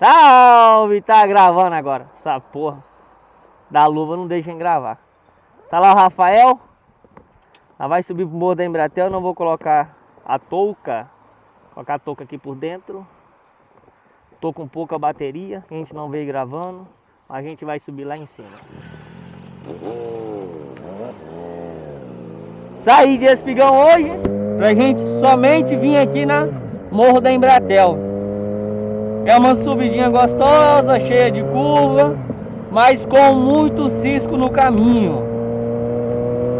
Salve! Tá gravando agora. Essa porra da luva não deixa em gravar. Tá lá o Rafael. Ela vai subir pro morro da Embratel. Não vou colocar a touca. Vou colocar a touca aqui por dentro. Tô com pouca bateria. A gente não veio gravando. A gente vai subir lá em cima. Saí de Espigão hoje. Pra gente somente vir aqui na Morro da Embratel. É uma subidinha gostosa, cheia de curva, mas com muito cisco no caminho.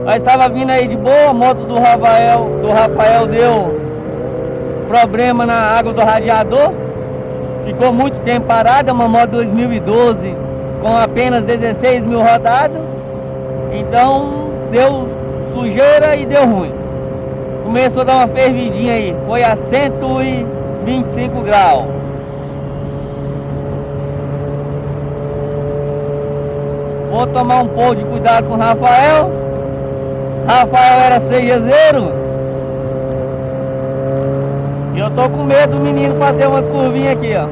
Nós estava vindo aí de boa, a moto do Rafael, do Rafael deu problema na água do radiador. Ficou muito tempo parada, uma moto 2012 com apenas 16 mil rodadas. Então deu sujeira e deu ruim. Começou a dar uma fervidinha aí, foi a 125 graus. Vou tomar um pouco de cuidado com Rafael. Rafael era cejazeiro. E eu tô com medo do menino fazer umas curvinhas aqui, ó.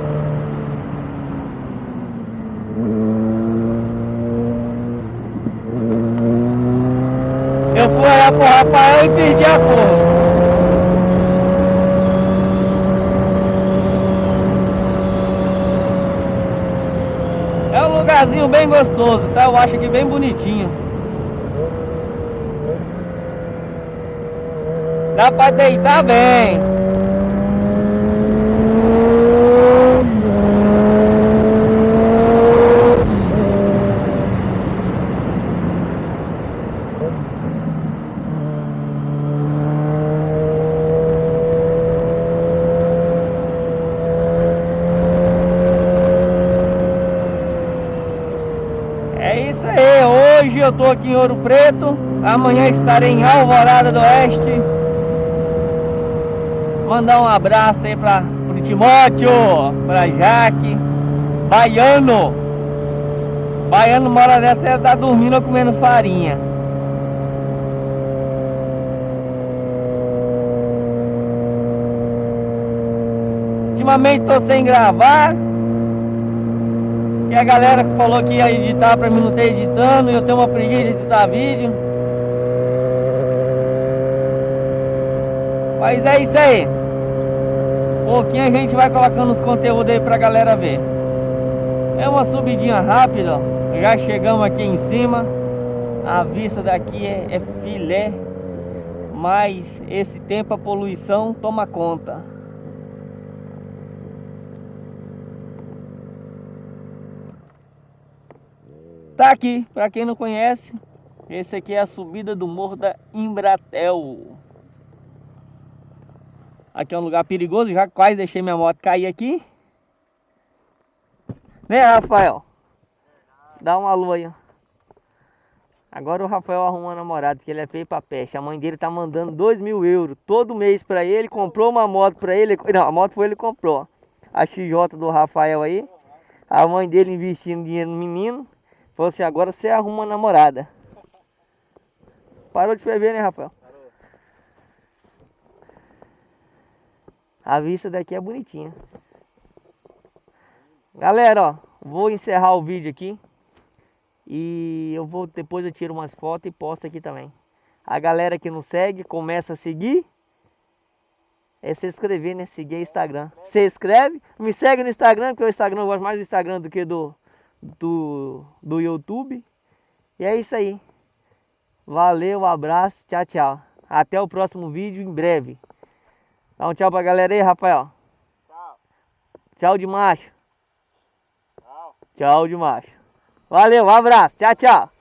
Eu fui olhar pro Rafael e perdi a cor. Lugarzinho bem gostoso, tá? Eu acho aqui bem bonitinho. Dá pra deitar bem. Hoje eu estou aqui em Ouro Preto, amanhã estarei em Alvorada do Oeste. Mandar um abraço aí para o Timóteo, para Jaque, Baiano. Baiano mora dessa, tá dormindo comendo farinha. Ultimamente estou sem gravar que a galera que falou que ia editar pra mim não ter editando, eu tenho uma preguiça de editar vídeo. Mas é isso aí. Pouquinho a gente vai colocando os conteúdos aí pra galera ver. É uma subidinha rápida. Já chegamos aqui em cima. A vista daqui é, é filé. Mas esse tempo a poluição toma conta. Tá aqui, para quem não conhece, esse aqui é a subida do Morro da Embratel. Aqui é um lugar perigoso, já quase deixei minha moto cair aqui. Né, Rafael? Dá uma lua aí, ó. Agora o Rafael arrumou um namorado, que ele é feio pra peste. A mãe dele tá mandando 2 mil euros todo mês pra ele. Comprou uma moto pra ele. Não, a moto foi ele que comprou. A XJ do Rafael aí. A mãe dele investindo dinheiro no menino. Falou assim, agora você arruma uma namorada. Parou de ferver, né, Rafael? Parou. A vista daqui é bonitinha. Galera, ó, vou encerrar o vídeo aqui. E eu vou, depois eu tiro umas fotos e posto aqui também. A galera que não segue, começa a seguir. É se inscrever, né? Seguir Instagram. Se inscreve, me segue no Instagram, porque o Instagram eu gosto mais do Instagram do que do, do, do YouTube. E é isso aí. Valeu, abraço, tchau, tchau. Até o próximo vídeo em breve. Dá um tchau pra galera aí, Rafael. Tchau. Tchau de macho. Tchau. Tchau de macho. Valeu, um abraço, tchau, tchau.